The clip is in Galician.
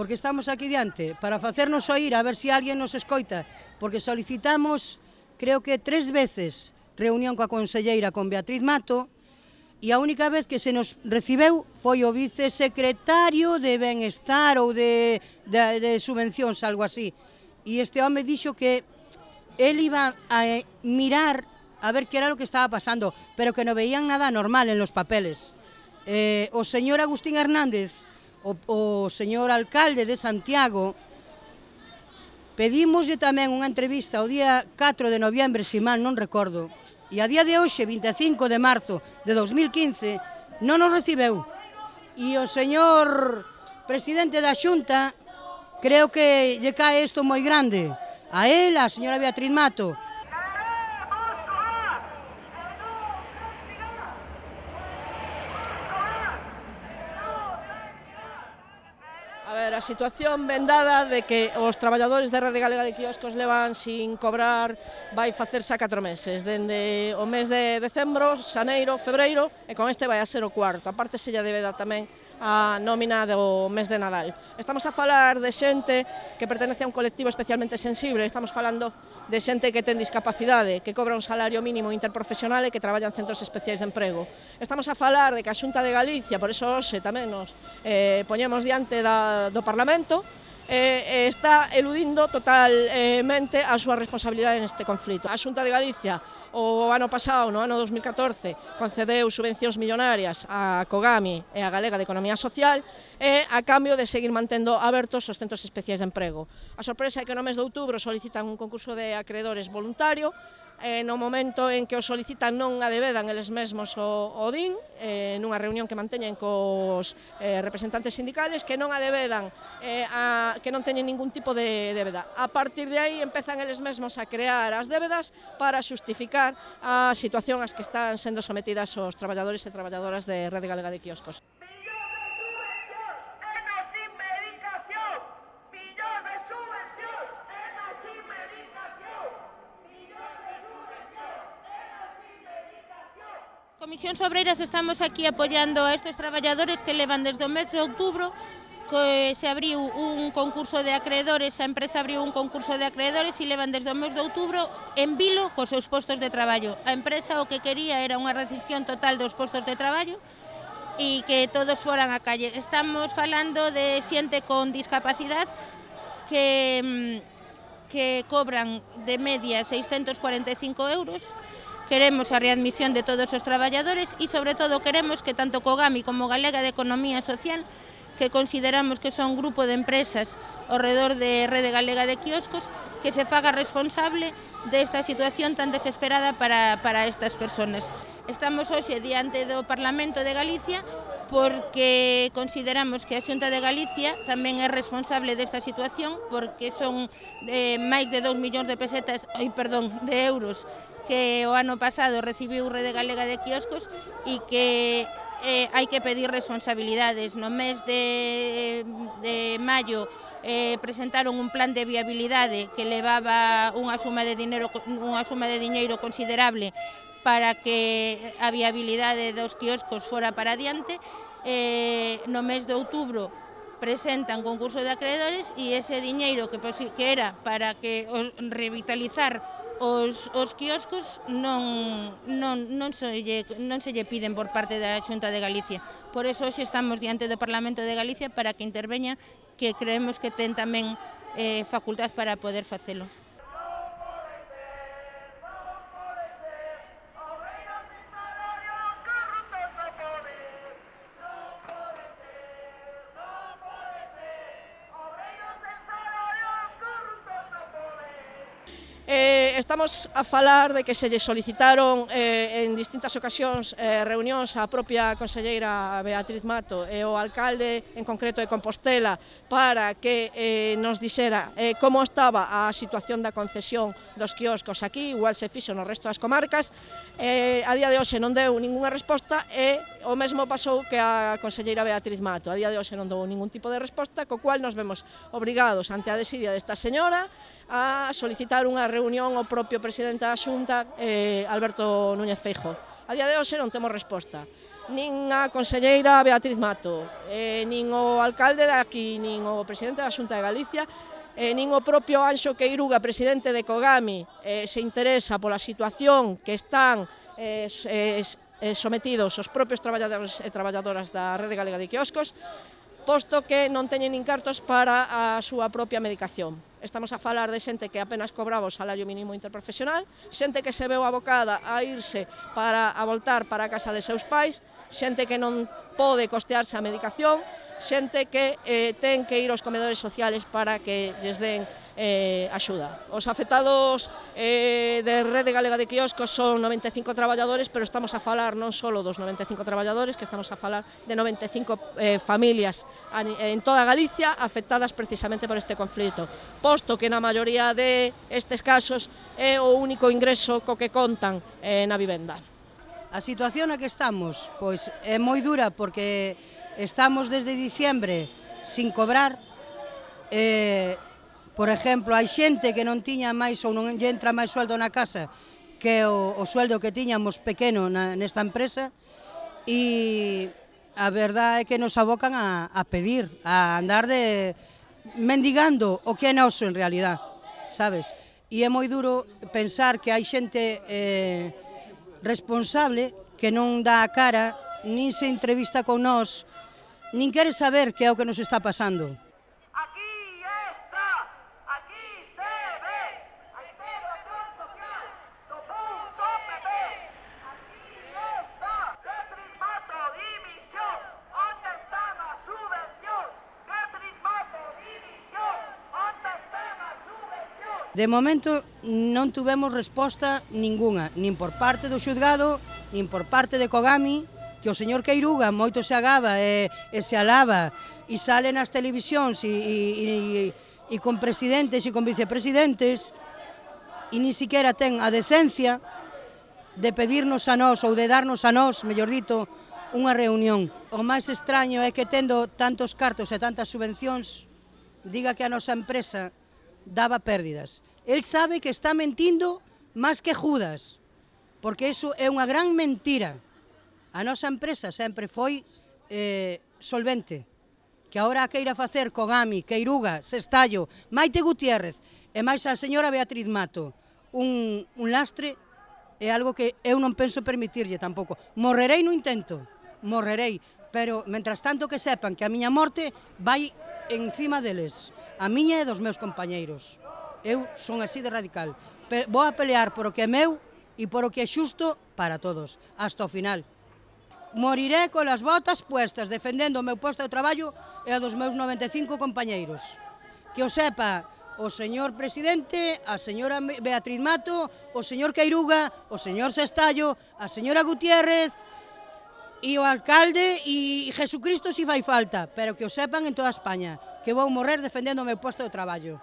porque estamos aquí diante, para facernos oír, a ver se si alguén nos escoita, porque solicitamos, creo que tres veces, reunión coa conselleira con Beatriz Mato, e a única vez que se nos recibeu foi o vicesecretario de Benestar ou de, de, de subvencións, algo así. E este home dixo que él iba a eh, mirar a ver que era lo que estaba pasando, pero que no veían nada normal en los papeles. Eh, o señor Agustín Hernández, o, o señor alcalde de Santiago, pedimoslle tamén unha entrevista o día 4 de noviembre, se mal non recordo, e a día de hoxe, 25 de marzo de 2015, non nos recibeu. E o señor presidente da Xunta creo que lle cae isto moi grande. A él, a señora Beatriz Mato, ver, a situación vendada de que os traballadores da Rede Galega de Quioscos levan sin cobrar vai facerse a 4 meses, dende o mes de decembro, xaneiro, febreiro, e con este vai a ser o cuarto. A parte se lle debe dar tamén a nómina do mes de Nadal. Estamos a falar de xente que pertenece a un colectivo especialmente sensible, estamos falando de xente que ten discapacidade, que cobra un salario mínimo interprofesional e que traballa en centros especiais de emprego. Estamos a falar de que a Xunta de Galicia, por eso hoxe tamén nos eh, poñemos diante da, do do Parlamento eh, eh, está eludindo totalmente a súa responsabilidade neste conflito. A Xunta de Galicia o ano pasado, no ano 2014, concedeu subvencións millonarias a Cogami e a Galega de Economía Social e a cambio de seguir mantendo abertos os centros especiais de emprego. A sorpresa é que no mes de outubro solicitan un concurso de acreedores voluntario eh, no momento en que o solicitan non adevedan eles mesmos o, o DIN eh, nunha reunión que manteñen cos eh, representantes sindicales que non adevedan eh, a, que non teñen ningún tipo de débeda. A partir de aí empezan eles mesmos a crear as débedas para xustificar a situación ás que están sendo sometidas os traballadores e traballadoras de Rede Galega de Quioscos. Comisións Obreiras estamos aquí apoiando a estes traballadores que levan desde o mes de outubro que se abriu un concurso de acreedores, a empresa abriu un concurso de acreedores e levan desde o mes de outubro en vilo cos seus postos de traballo. A empresa o que quería era unha rescisión total dos postos de traballo e que todos foran á calle. Estamos falando de xente con discapacidade que mm, que cobran de media 645 euros Queremos a readmisión de todos os traballadores e, sobre todo, queremos que tanto Cogami como Galega de Economía Social que consideramos que son grupo de empresas ao redor de Rede Galega de Quioscos, que se faga responsable desta situación tan desesperada para, para estas personas. Estamos hoxe diante do Parlamento de Galicia porque consideramos que a Xunta de Galicia tamén é responsable desta situación porque son eh, máis de 2 millóns de pesetas, oi, perdón, de euros que o ano pasado recibiu Rede Galega de Quioscos e que eh, hai que pedir responsabilidades. No mes de, de maio eh, presentaron un plan de viabilidade que levaba unha suma de dinero unha suma de diñeiro considerable para que a viabilidade dos quioscos fora para adiante. Eh, no mes de outubro presentan concurso de acreedores e ese diñeiro que, que era para que os revitalizar os, os quioscos non, non, non, se lle, non se lle piden por parte da Xunta de Galicia. Por eso hoxe estamos diante do Parlamento de Galicia para que interveña que creemos que ten tamén eh, facultad para poder facelo. estamos a falar de que se lle solicitaron eh, en distintas ocasións eh, reunións á propia conselleira Beatriz Mato e o alcalde en concreto de Compostela para que eh, nos dixera eh, como estaba a situación da concesión dos quioscos aquí, igual se fixo no resto das comarcas. Eh, a día de hoxe non deu ninguna resposta e o mesmo pasou que a conselleira Beatriz Mato. A día de hoxe non deu ningún tipo de resposta, co cual nos vemos obrigados ante a desidia desta señora a solicitar unha reunión ao propio presidente da Xunta, eh, Alberto Núñez Feijo. A día de hoxe non temos resposta. Nin a conselleira Beatriz Mato, eh, nin o alcalde de aquí, nin o presidente da Xunta de Galicia, eh, nin o propio Anxo Queiruga, presidente de Cogami, eh, se interesa pola situación que están eh, eh, eh, sometidos os propios traballadores e traballadoras da Rede Galega de Quioscos, posto que non teñen incartos para a súa propia medicación. Estamos a falar de xente que apenas cobraba o salario mínimo interprofesional, xente que se veu abocada a irse para a voltar para a casa de seus pais, xente que non pode costearse a medicación, xente que eh, ten que ir aos comedores sociales para que lles den eh, axuda. Os afectados eh, de Rede Galega de Quioscos son 95 traballadores, pero estamos a falar non só dos 95 traballadores, que estamos a falar de 95 eh, familias en toda Galicia afectadas precisamente por este conflito, posto que na maioría de estes casos é o único ingreso co que contan eh, na vivenda. A situación na que estamos pois é moi dura porque estamos desde diciembre sin cobrar eh, Por exemplo, hai xente que non tiña máis ou non lle entra máis sueldo na casa que o, o sueldo que tiñamos pequeno na, nesta empresa e a verdade é que nos abocan a, a pedir, a andar de mendigando o que é noso en realidad, sabes? E é moi duro pensar que hai xente eh, responsable que non dá a cara, nin se entrevista con nós, nin quere saber que é o que nos está pasando. De momento non tuvemos resposta ningunha, nin por parte do xuzgado, nin por parte de Kogami, que o señor Queiruga moito se agaba e, e se alaba e sale nas televisións e, e, e, e con presidentes e con vicepresidentes e ni siquiera ten a decencia de pedirnos a nós ou de darnos a nós, mellor dito, unha reunión. O máis extraño é que tendo tantos cartos e tantas subvencións, diga que a nosa empresa daba pérdidas. El sabe que está mentindo máis que Judas, porque iso é unha gran mentira. A nosa empresa sempre foi eh, solvente, que agora a queira facer Kogami, Queiruga, Sestallo, Maite Gutiérrez e máis a señora Beatriz Mato, un, un lastre é algo que eu non penso permitirlle tampouco. Morrerei no intento, morrerei, pero mentras tanto que sepan que a miña morte vai encima deles a miña e dos meus compañeiros. Eu son así de radical. Pe vou a pelear por o que é meu e por o que é xusto para todos, hasta o final. Moriré colas botas puestas defendendo o meu posto de traballo e a dos meus 95 compañeiros. Que o sepa o señor presidente, a señora Beatriz Mato, o señor Queiruga, o señor Sestallo, a señora Gutiérrez, e o alcalde e Jesucristo si fai falta, pero que o sepan en toda España, que vou morrer defendendo o meu posto de traballo.